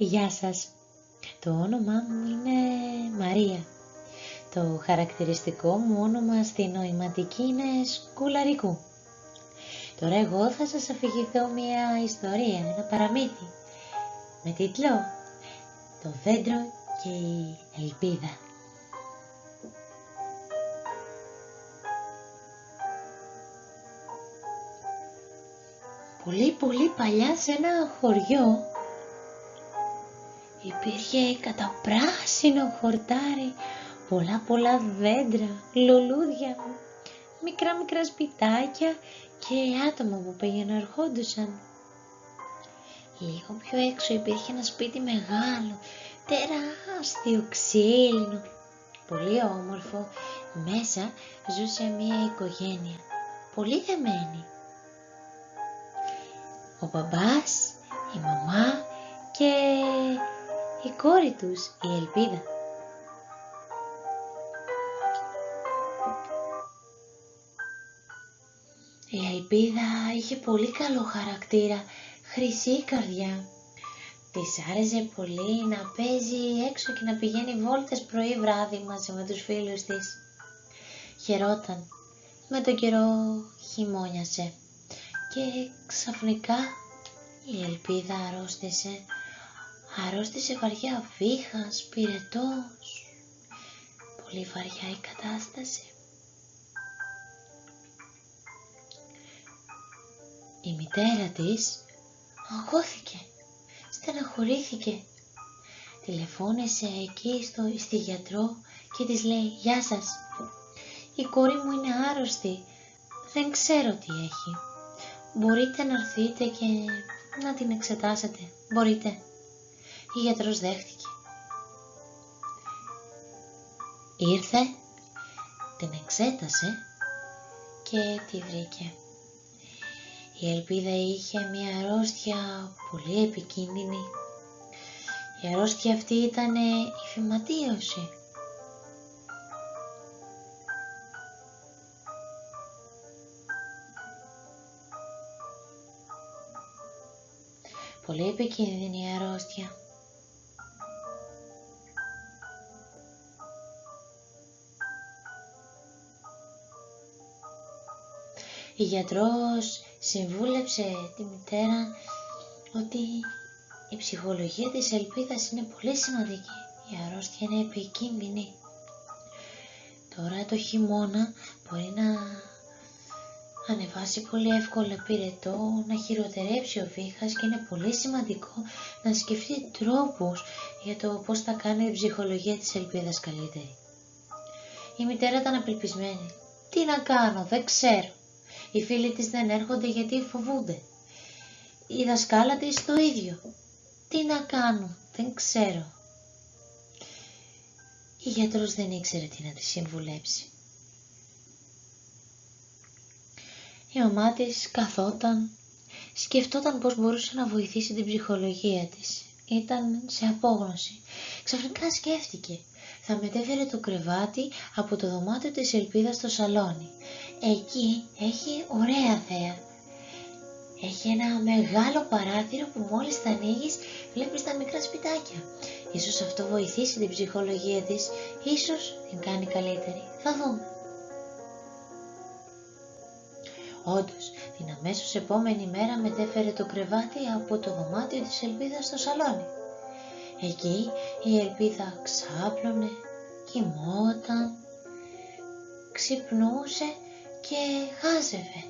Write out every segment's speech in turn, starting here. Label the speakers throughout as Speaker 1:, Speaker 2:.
Speaker 1: Γεια σας. Το όνομά μου είναι Μαρία. Το χαρακτηριστικό μου όνομα στη νοηματική είναι Σκουλαρικού. Τώρα εγώ θα σας αφηγηθώ μια ιστορία, ένα παραμύθι, με τίτλο «Το δέντρο και η ελπίδα». Πολύ πολύ παλιά σε ένα χωριό υπήρχε καταπράσινο χορτάρι, πολλά πολλά δέντρα, λουλούδια, μικρά μικρά σπιτάκια και άτομα που πήγαιναν ερχόντουσαν. Λίγο πιο έξω υπήρχε ένα σπίτι μεγάλο, τεράστιο, ξύλινο, πολύ όμορφο. Μέσα ζούσε μια οικογένεια, πολύ δεμένη. Ο μπαμπάς, η μαμά και η κόρη τους, η Ελπίδα. Η Ελπίδα είχε πολύ καλό χαρακτήρα, χρυσή καρδιά. Της άρεσε πολύ να παίζει έξω και να πηγαίνει βόλτες πρωί βράδυ μαζί με τους φίλους της. Χαιρόταν. Με τον καιρό χειμώνιασε και ξαφνικά η Ελπίδα αρρώστησε αρρώστησε βαριά βήχας, πυρετός. Πολύ βαριά η κατάσταση. Η μητέρα της αγχώθηκε, στεναχωρήθηκε. Τηλεφώνησε εκεί στο, στη γιατρό και της λέει «Γεια σας, η κόρη μου είναι άρρωστη, δεν ξέρω τι έχει. Μπορείτε να έρθετε και να την εξετάσετε, μπορείτε» η γιατρός δέχτηκε. Ήρθε, την εξέτασε και τη βρήκε. Η ελπίδα είχε μια αρρώστια πολύ επικίνδυνη. Η αρρώστια αυτή ήταν η φυματίωση. Πολύ επικίνδυνη η αρρώστια. Η γιατρός συμβούλεψε τη μητέρα ότι η ψυχολογία της ελπίδας είναι πολύ σημαντική. Η αρρώστια είναι επικίνδυνη. Τώρα το χειμώνα μπορεί να ανεβάσει πολύ εύκολα πυρετό, να χειροτερέψει ο βήχας και είναι πολύ σημαντικό να σκεφτεί τρόπους για το πώς θα κάνει η ψυχολογία της ελπίδας καλύτερη. Η μητέρα ήταν απελπισμένη. Τι να κάνω, δεν ξέρω. Οι φίλοι της δεν έρχονται γιατί φοβούνται. Η δασκάλα της το ίδιο. Τι να κάνω, δεν ξέρω. Η γιατρός δεν ήξερε τι να της συμβουλέψει. Η μαμά της καθόταν, σκεφτόταν πώς μπορούσε να βοηθήσει την ψυχολογία της. Ήταν σε απόγνωση. Ξαφνικά σκέφτηκε. Θα μετέφερε το κρεβάτι από το δωμάτιο της Ελπίδας στο σαλόνι. Εκεί έχει ωραία θέα. Έχει ένα μεγάλο παράθυρο που μόλις τα ανοίγεις βλέπεις τα μικρά σπιτάκια. Ίσως αυτό βοηθήσει την ψυχολογία της, ίσως την κάνει καλύτερη. Θα δούμε. Όντως, την αμέσως επόμενη μέρα μετέφερε το κρεβάτι από το δωμάτιο της Ελπίδας στο σαλόνι. Εκεί η Ελπίδα ξάπλωνε, κοιμόταν, ξυπνούσε και χάζευε.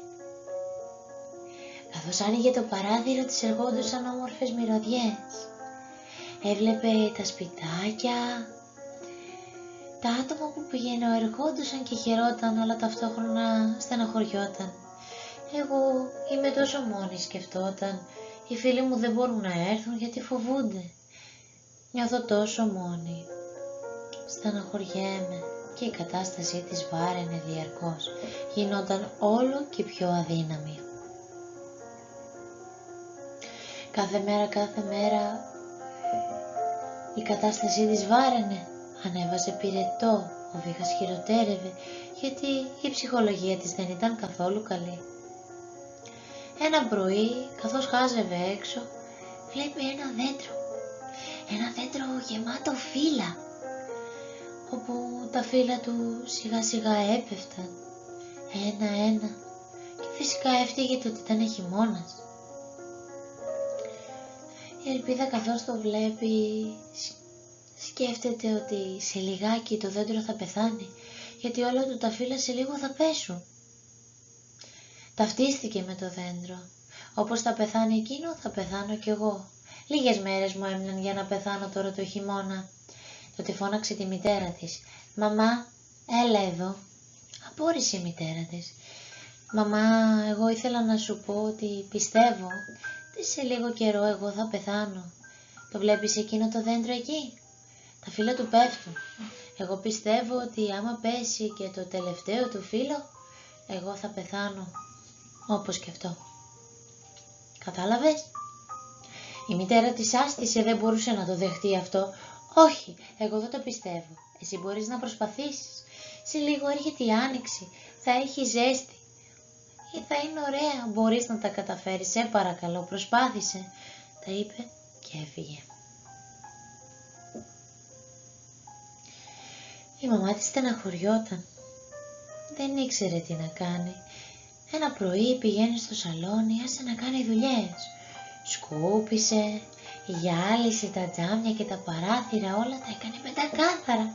Speaker 1: Καθώς άνοιγε το παράθυρο της ερχόντουσαν όμορφες μυρωδιές. Έβλεπε τα σπιτάκια, τα άτομα που πηγαίνω ερχόντουσαν και χαιρόταν αλλά ταυτόχρονα στεναχωριόταν. Εγώ είμαι τόσο μόνη σκεφτόταν, οι φίλοι μου δεν μπορούν να έρθουν γιατί φοβούνται. Νιώθω τόσο μόνη. Στεναχωριέμαι και η κατάστασή της βάραινε διαρκώς, γινόταν όλο και πιο αδύναμη. Κάθε μέρα, κάθε μέρα η κατάστασή της βάραινε, ανέβαζε πυρετό, ο βήχας χειροτέρευε, γιατί η ψυχολογία της δεν ήταν καθόλου καλή. Ένα πρωί, καθώς χάζευε έξω, βλέπει ένα δέντρο. ένα δέντρο γεμάτο φύλλα, όπου τα φύλλα του σιγά σιγά έπεφταν, ένα-ένα, και φυσικά έφταιγε το ότι ήταν χειμώνας. Η Ελπίδα καθώς το βλέπει σκέφτεται ότι σε λιγάκι το δέντρο θα πεθάνει γιατί όλα του τα φύλλα σε λίγο θα πέσουν. Ταυτίστηκε με το δέντρο. Όπως θα πεθάνει εκείνο θα πεθάνω κι εγώ. Λίγες μέρες μου έμειναν για να πεθάνω τώρα το χειμώνα. Τότε φώναξε τη μητέρα της. «Μαμά, έλα εδώ». Απόρρισε η μητέρα της. «Μαμά, εγώ ήθελα να σου πω ότι πιστεύω ότι σε λίγο καιρό εγώ θα πεθάνω. Το βλέπεις εκείνο το δέντρο εκεί» τα φύλλα του πέφτουν. Εγώ πιστεύω ότι άμα πέσει και το τελευταίο του φύλλο, εγώ θα πεθάνω όπως και αυτό. Κατάλαβες; Η μητέρα της άστησε, δεν μπορούσε να το δεχτεί αυτό. Όχι, εγώ δεν το πιστεύω. Εσύ μπορείς να προσπαθήσεις. Σε λίγο έρχεται η άνοιξη, θα έχει ζέστη. Ή θα είναι ωραία, μπορείς να τα καταφέρεις, σε παρακαλώ, προσπάθησε. Τα είπε και έφυγε. Η μαμά της στεναχωριόταν. Δεν ήξερε τι να κάνει. Ένα πρωί πηγαίνει στο σαλόνι, άσε να κάνει δουλειές. Σκούπισε, γυάλισε τα τζάμια και τα παράθυρα, όλα τα έκανε πεντακάθαρα.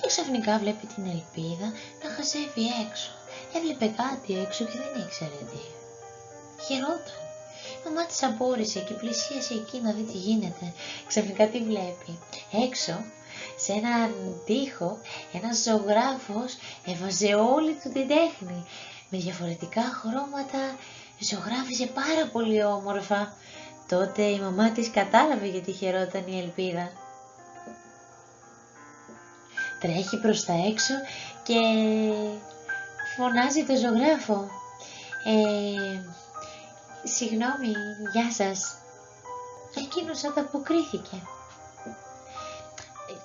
Speaker 1: Και ξαφνικά βλέπει την ελπίδα να χασεύει έξω. Έβλεπε κάτι έξω και δεν ήξερε τι. Χαιρόταν. Η μαμά της απόρρισε και πλησίασε εκεί να δει τι γίνεται. Ξαφνικά τι βλέπει. Έξω σε έναν τοίχο ένας ζωγράφος έβαζε όλη του την τέχνη. Με διαφορετικά χρώματα ζωγράφιζε πάρα πολύ όμορφα. Τότε η μαμά της κατάλαβε γιατί χαιρόταν η ελπίδα. Τρέχει προς τα έξω και φωνάζει το ζωγράφο. Ε, συγγνώμη, γεια σας. Εκείνος ανταποκρίθηκε.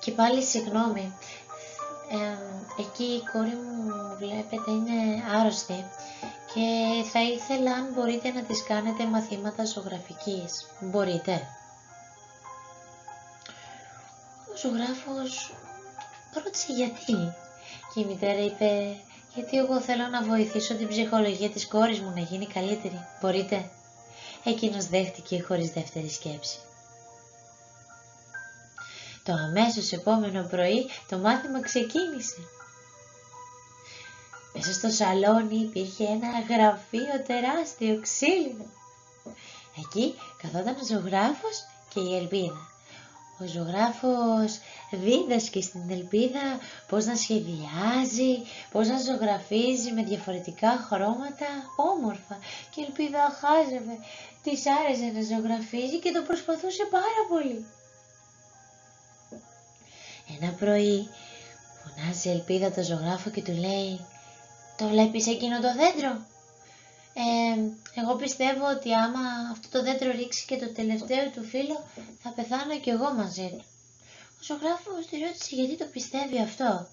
Speaker 1: Και πάλι συγγνώμη, εκεί η κόρη μου βλέπετε είναι άρρωστη και θα ήθελα αν μπορείτε να της κάνετε μαθήματα ζωγραφικής. Μπορείτε. Ο ζωγράφος ρώτησε γιατί και η μητέρα είπε γιατί εγώ θέλω να βοηθήσω την ψυχολογία της κόρης μου να γίνει καλύτερη. Μπορείτε. Εκείνος δέχτηκε χωρίς δεύτερη σκέψη. Το αμέσως επόμενο πρωί το μάθημα ξεκίνησε. Μέσα στο σαλόνι υπήρχε ένα γραφείο τεράστιο ξύλινο. Εκεί καθόταν ο ζωγράφος και η Ελπίδα. Ο ζωγράφος δίδασκε στην Ελπίδα πώς να σχεδιάζει, πώς να ζωγραφίζει με διαφορετικά χρώματα όμορφα και η Ελπίδα χάζευε, της άρεσε να ζωγραφίζει και το προσπαθούσε πάρα πολύ. Ένα πρωί φωνάζει η Ελπίδα το ζωγράφο και του λέει «Το βλέπεις εκείνο το δέντρο» ε, εγώ πιστεύω ότι άμα αυτό το δέντρο ρίξει και το τελευταίο του φίλο θα πεθάνω κι εγώ μαζί του. Ο ζωγράφος τη ρώτησε γιατί το πιστεύει αυτό;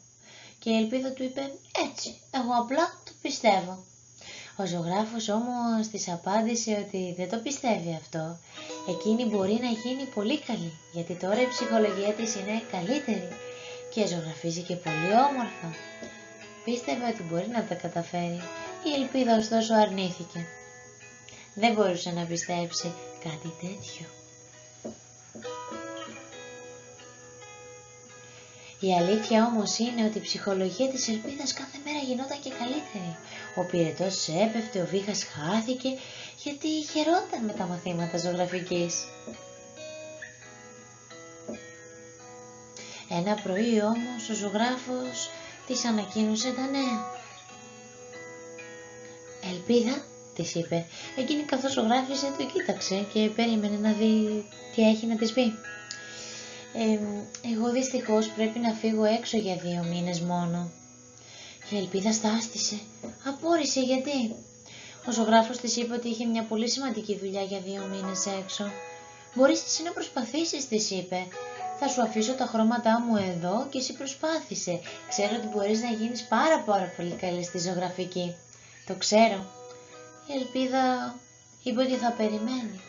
Speaker 1: Και η ελπίδα του είπε έτσι, εγώ απλά το πιστεύω. Ο ζωγράφος όμως της απάντησε ότι δεν το πιστεύει αυτό. Εκείνη μπορεί να γίνει πολύ καλή, γιατί τώρα η ψυχολογία της είναι καλύτερη και ζωγραφίζει και πολύ όμορφα. Πίστευε ότι μπορεί να τα καταφέρει. Η ελπίδα ωστόσο αρνήθηκε. Δεν μπορούσε να πιστέψει κάτι τέτοιο. Η αλήθεια όμως είναι ότι η ψυχολογία της ελπίδας κάθε μέρα γινόταν και καλύτερη. Ο πυρετός έπεφτε, ο βήχας χάθηκε γιατί χαιρόταν με τα μαθήματα ζωγραφικής. Ένα πρωί όμως ο ζωγράφος της ανακοίνωσε τα νέα. Ελπίδα, της είπε. Εκείνη καθώς ζωγράφιζε το κοίταξε και περίμενε να δει τι έχει να της πει. Ε, εγώ δυστυχώς πρέπει να φύγω έξω για δύο μήνες μόνο. Η Ελπίδα στάστησε. Απόρρισε γιατί; Ο ζωγράφος της είπε ότι είχε μια πολύ σημαντική δουλειά για δύο μήνες έξω. Μπορείς εσύ να προσπαθήσεις, της είπε. Θα σου αφήσω τα χρώματά μου εδώ και εσύ προσπάθησε. Ξέρω ότι μπορείς να γίνεις πάρα πάρα πολύ καλή στη ζωγραφική. Το ξέρω. Η Ελπίδα είπε ότι θα περιμένει.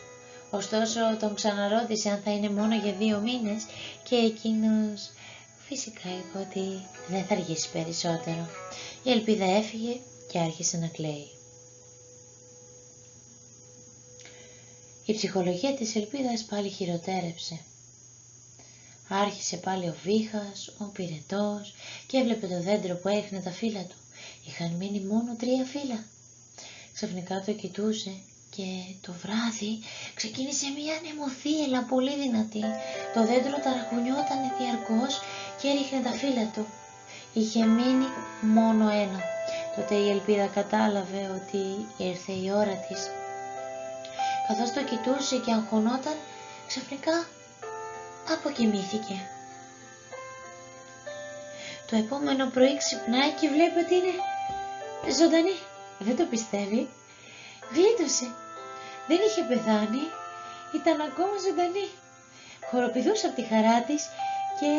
Speaker 1: Ωστόσο τον ξαναρώτησε αν θα είναι μόνο για δύο μήνες και εκείνος φυσικά είπε ότι δεν θα αργήσει περισσότερο. Η ελπίδα έφυγε και άρχισε να κλαίει. Η ψυχολογία της ελπίδας πάλι χειροτέρεψε. Άρχισε πάλι ο βήχας, ο πυρετός και έβλεπε το δέντρο που έχνε τα φύλλα του. Είχαν μείνει μόνο τρία φύλλα. Ξαφνικά το κοιτούσε και το βράδυ ξεκίνησε μια νεμοθύελα πολύ δυνατή. Το δέντρο ταρακουνιόταν διαρκώς και έριχνε τα φύλλα του. Είχε μείνει μόνο ένα. Τότε η ελπίδα κατάλαβε ότι ήρθε η ώρα της. Καθώς το κοιτούσε και αγχωνόταν, ξαφνικά αποκοιμήθηκε. Το επόμενο πρωί ξυπνάει και βλέπει ότι είναι ζωντανή. Δεν το πιστεύει. Γλίτωσε. Δεν είχε πεθάνει. Ήταν ακόμα ζωντανή. Χοροπηδούσε από τη χαρά της και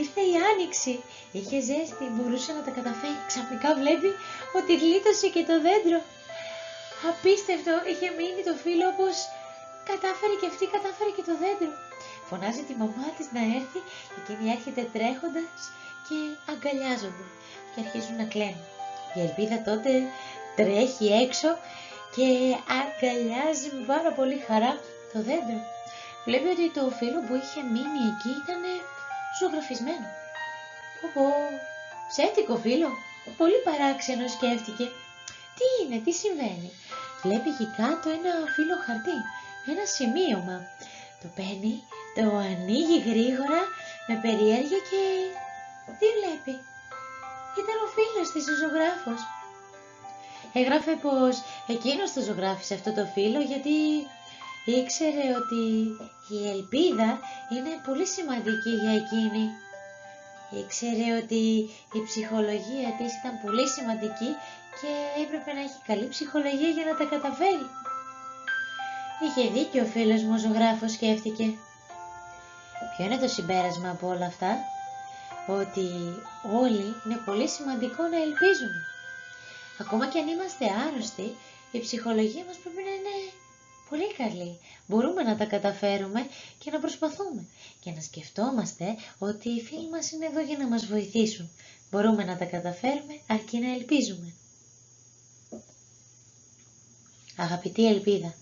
Speaker 1: ήρθε η άνοιξη. Είχε ζέστη, μπορούσε να τα καταφέρει. Ξαφνικά βλέπει ότι γλίτωσε και το δέντρο. Απίστευτο, είχε μείνει το φίλο όπως κατάφερε και αυτή, κατάφερε και το δέντρο. Φωνάζει τη μαμά της να έρθει και εκείνη έρχεται τρέχοντας και αγκαλιάζονται και αρχίζουν να κλαίνουν. Η Ελπίδα τότε τρέχει έξω και αγκαλιάζει με πάρα πολύ χαρά το δέντρο. Βλέπει ότι το φύλλο που είχε μείνει εκεί ήταν ζωγραφισμένο. Πω ψεύτικο φύλλο. Πολύ παράξενο σκέφτηκε. Τι είναι, τι συμβαίνει; Βλέπει εκεί κάτω ένα φύλλο χαρτί, ένα σημείωμα. Το παίρνει, το ανοίγει γρήγορα με περιέργεια και τι βλέπει; Ήταν ο φίλος της ο ζωγράφος. Έγραφε πως εκείνος το ζωγράφησε αυτό το φίλο γιατί ήξερε ότι η ελπίδα είναι πολύ σημαντική για εκείνη. Ήξερε ότι η ψυχολογία της ήταν πολύ σημαντική και έπρεπε να έχει καλή ψυχολογία για να τα καταφέρει. Είχε δίκιο ο φίλος μου ο ζωγράφος σκέφτηκε. Ποιο είναι το συμπέρασμα από όλα αυτά; Ότι όλοι είναι πολύ σημαντικό να ελπίζουμε. Ακόμα και αν είμαστε άρρωστοι, η ψυχολογία μας πρέπει να είναι πολύ καλή. Μπορούμε να τα καταφέρουμε και να προσπαθούμε και να σκεφτόμαστε ότι οι φίλοι μας είναι εδώ για να μας βοηθήσουν. Μπορούμε να τα καταφέρουμε αρκεί να ελπίζουμε. Αγαπητή Ελπίδα,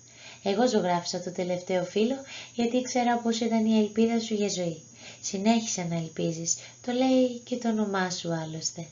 Speaker 1: εγώ ζωγράφισα το τελευταίο φίλο γιατί ήξερα πως ήταν η ελπίδα σου για ζωή. Συνέχισε να ελπίζεις, το λέει και το όνομά σου άλλωστε.